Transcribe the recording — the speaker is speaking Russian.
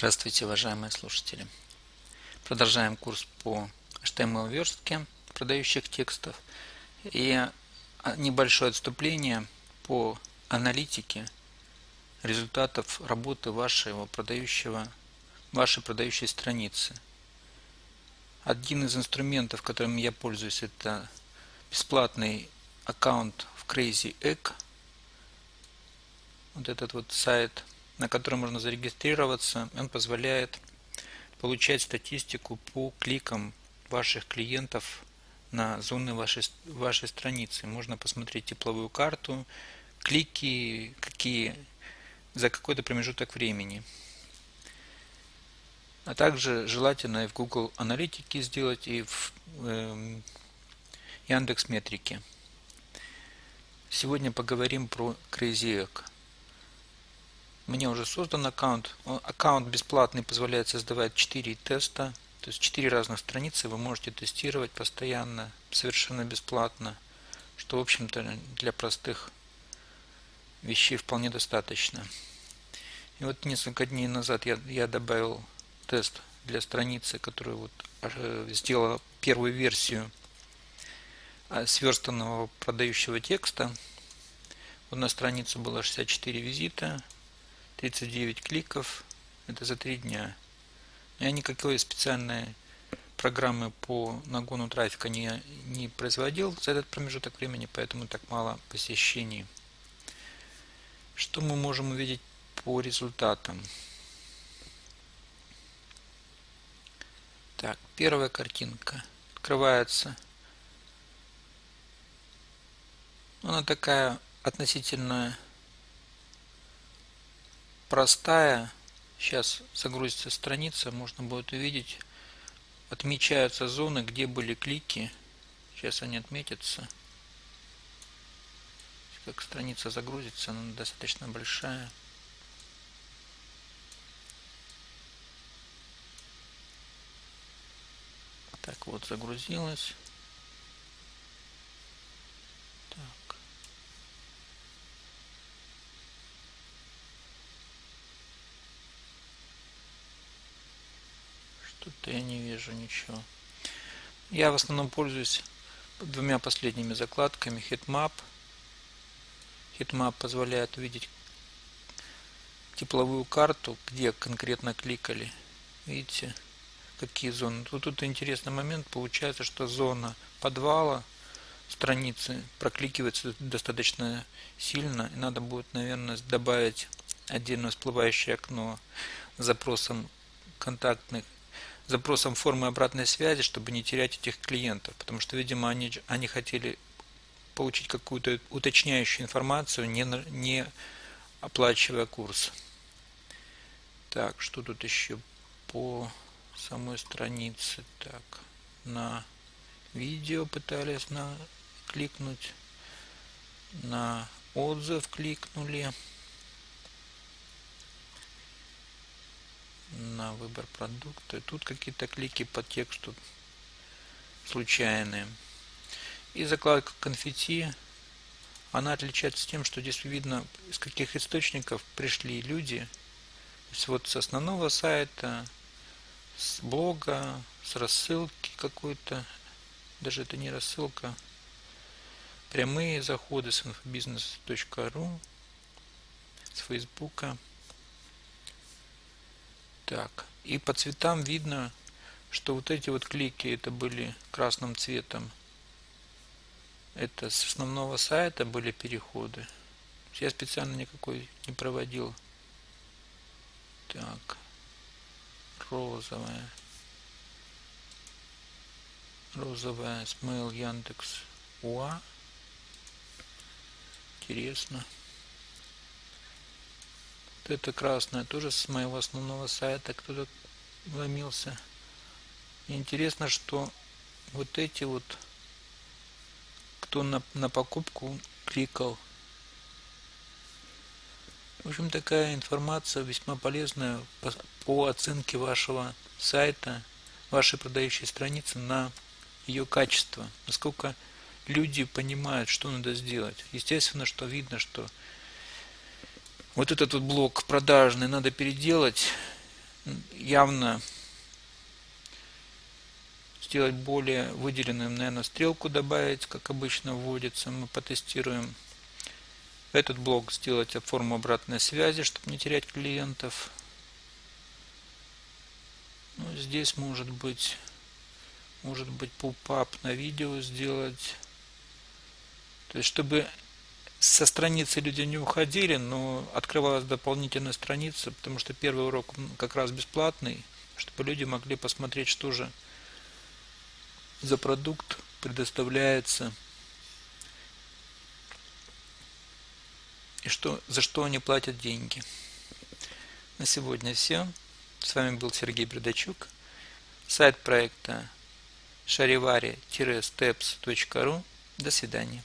Здравствуйте, уважаемые слушатели! Продолжаем курс по HTML-верстке продающих текстов и небольшое отступление по аналитике результатов работы вашего продающего, вашей продающей страницы. Один из инструментов, которым я пользуюсь, это бесплатный аккаунт в Crazy Egg. Вот этот вот сайт – на который можно зарегистрироваться. Он позволяет получать статистику по кликам ваших клиентов на зоны вашей, вашей страницы. Можно посмотреть тепловую карту, клики, какие за какой-то промежуток времени. А также желательно и в Google Аналитике сделать, и в э, Яндекс Метрике. Сегодня поговорим про Crazy Egg мне уже создан аккаунт. Аккаунт бесплатный позволяет создавать 4 теста, то есть 4 разных страницы вы можете тестировать постоянно, совершенно бесплатно, что в общем-то для простых вещей вполне достаточно. И вот несколько дней назад я, я добавил тест для страницы, которую вот э, сделала первую версию а, сверстанного продающего текста. Вот на страницу было 64 визита, 39 кликов, это за 3 дня. Я никакой специальной программы по нагону трафика не, не производил за этот промежуток времени, поэтому так мало посещений. Что мы можем увидеть по результатам? Так, первая картинка открывается. Она такая относительно простая. Сейчас загрузится страница, можно будет увидеть. Отмечаются зоны, где были клики. Сейчас они отметятся. Как страница загрузится, она достаточно большая. Так вот, загрузилась. Тут я не вижу ничего. Я в основном пользуюсь двумя последними закладками Hitmap. Hitmap позволяет увидеть тепловую карту, где конкретно кликали. Видите, какие зоны. Тут, тут интересный момент. Получается, что зона подвала страницы прокликивается достаточно сильно. И надо будет, наверное, добавить отдельно всплывающее окно с запросом контактных запросом формы обратной связи, чтобы не терять этих клиентов, потому что, видимо, они, они хотели получить какую-то уточняющую информацию, не, не оплачивая курс. Так, что тут еще по самой странице? Так, на видео пытались на кликнуть, на отзыв кликнули. На выбор продукта. Тут какие-то клики по тексту случайные. И закладка конфетти, она отличается тем, что здесь видно, из каких источников пришли люди. То есть вот с основного сайта, с блога, с рассылки какой-то, даже это не рассылка, прямые заходы с infobusiness.ru, с фейсбука. Так, и по цветам видно, что вот эти вот клики это были красным цветом. Это с основного сайта были переходы. Я специально никакой не проводил. Так, розовая. Розовая смейл Яндекс Уа. Интересно это красное тоже с моего основного сайта кто-то вломился. интересно, что вот эти вот, кто на, на покупку кликал. В общем, такая информация весьма полезная по, по оценке вашего сайта, вашей продающей страницы на ее качество. Насколько люди понимают, что надо сделать. Естественно, что видно, что вот этот вот блок продажный надо переделать явно сделать более выделенным, наверное, стрелку добавить, как обычно вводится. Мы потестируем этот блок сделать форму обратной связи, чтобы не терять клиентов. Ну, здесь может быть, может быть pop-up на видео сделать. То есть, чтобы со страницы люди не уходили, но открывалась дополнительная страница, потому что первый урок как раз бесплатный, чтобы люди могли посмотреть, что же за продукт предоставляется и что, за что они платят деньги. На сегодня все. С вами был Сергей Бердачук. Сайт проекта шаривари-steps.ru. До свидания.